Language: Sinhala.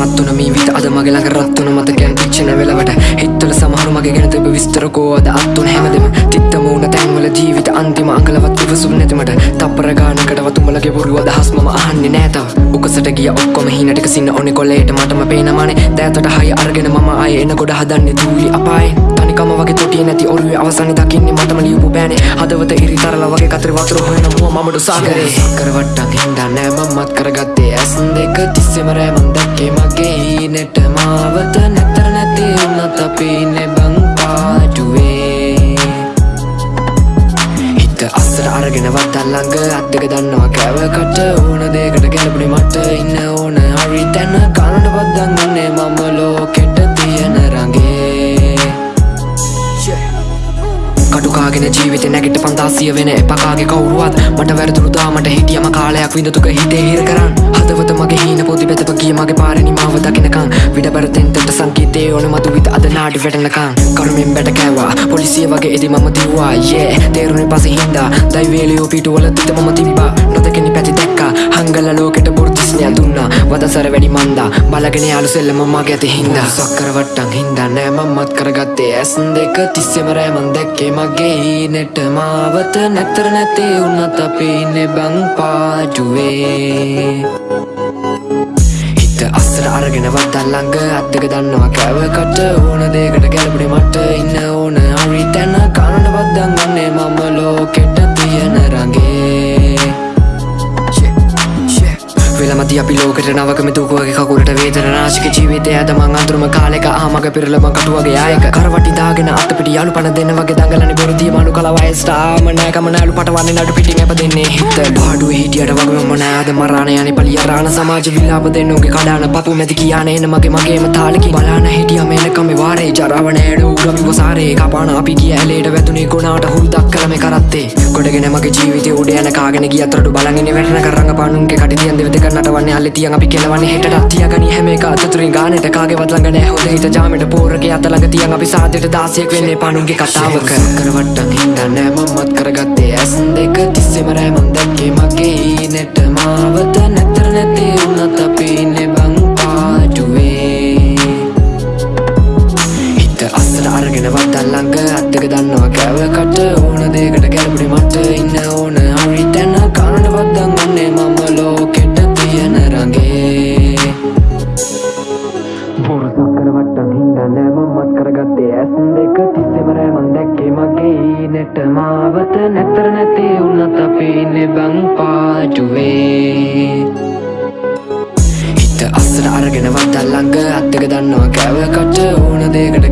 මත්තුන මී විත අද මගේ ළඟ රත්තුන මතකයන් පිච්චෙන වෙලාවට. හිත්වල සමහරු මගේ ගැන තිබ විස්තරකෝ අද අත්තුන හැමදෙම තිත්ත මූණ තැන්වල ජීවිත අන්තිම අඟලවත් ඉවසුම් නැතිමට තප්පර ගානකට වතුඹලගේ බොරුව අදහස් මම අහන්නේ නෑ තව. උකසට ගිය ඔක්කොම හීනට සින්න ඔනේ කොලේට මටම පේනමානේ. දෑතට හය අරගෙන මම ආයේ එන ගොඩ හදන්නේ දූලි අපායේ. තනිකම වගේ තොටිය නැති ඔරුවේ අවසානයේ දකින්නේ මටම ලියපු බෑනේ. හදවත ඉරිතරල වගේ කතර වතුර හොයන මුව මමඩු සාගරේ. කරවට්ටක් හින්දා නෑ මමත් කරගත්තේ ඇස් දෙක තිස්සෙම රෑ මං පීනෙට මාවත නැතර නැති උනත පීනෙ බං පාටුවේ. හිත අස්සර අරගෙන වත්තල් ළඟ අත්දක දන්නවා කෑවකට ඕන දෙකට ගැලපුණි මට ඉන්න ඕන හරි තැන කනට පද්දන් උන්නේ මම. අඩුකාගෙන ජීවිත නැගිට පන්දාසිය වෙන එපකාගේ කවුරුවත් මට වැරදුරුදාමට හිටියම කාලයක් විඳතුක හිතේ හිර කරන්න හදවත මගේ හීන පොති පැතප කිය මගේ පාරනිමාව දකිනකං විඩ බරතෙන්තට සංකීතේ ඕන මතු විත අද නාඩි වැටනකං කරුමින් බැට කෑවා. පොලිසිය වගේ එදි මම තිව්වා යේ තේරුණේ පසෙහින්දා දයිවේලියෝ පිටුවල තිත මම තිබා නොදකෙන පැති දැක් අලගෙන යාලු සෙල්ලම මගේ ඇති හින්දා. සක්කරවට්ටන් හින්දා නෑ මම්මත් කරගත්තේ. ඇසන් දෙක තිස්සෙමරෑ මන් දැක්කේ මගේ නෙට මාවත නැතර නැතේ උන්නත් අපි ඉන්නේ බං පාජුවේ. හිත අස්සර අරගෙන වත්තල් ළඟ අත් දෙක දන්නවා කෑවකට ඕන දෙයකට අද අපි ලෝකට නවකම දුකුවගේ කකුලට වේදන නාශික ජීවිතය ඇද මං අඳුරම කාලෙක ආමග පෙරලම කටුවගේ ආයක කරවටි දාගෙන අතපිට යාලු පණ දෙන්න වගේ දඟලන බොරුතිය මනු කලවයස්ටාම නෑකම නෑලු පටවන්නේ නඩු පිටින් ඇප දෙන්නේ හිත පාඩුවේ හිටියට වග නෑද? මරාණයන පලිය රාණ සමාජ විලාප දෙන්නුගේ කඩාන පපු මැති කියන එන මගේ මගේම තාලකි බලාන හිටිය මෙලකම වාරේ ජරාවනෑඩ උගමි වසාරේ කපාන අපි කිය ඇලේට වැතුනේ ගොනාට හුල්දක් කළම කරත්තේ. ගොඩගෙන මගේ ජීවිතය උඩ යන කාගෙන ගියතරට බලගෙන වැටන කරන්න පානුන්ගේ කටිතියන් දෙවතක නටවන්නේ අල්ල තියන් අපි කෙලවන්නේ හෙටටත් තියගනි හැම එක අතතුරින් ගානට කාගේවත් ළඟ නෑ. හොඳ හිත ජාමෙට පෝරගේ අත ළඟ තියන් අපි සාදයට දාසියෙක් වෙන්නේ පානුන්ගේ කතාවක. කරවට්ටන් හිතන්නේ මමත් කරගත්තේ ඇස් දෙක තිස්සෙම රෑ මන් දැක්කේ මගේ පීනෙට මාවත නැතර නැති උනත පීනෙ බං පාටුවේ. හිත අස්සට අරගෙන වත්තල් ළඟ අත්තක දන්නවා කැවකට ඕන දෙකට ගැලපුණි මට ඉන්න ඕන. පාඩුවේ. අස්සට අරගෙන වත්තල් ලංග අත්තක දන්නවා කැවකට ඕන දේකට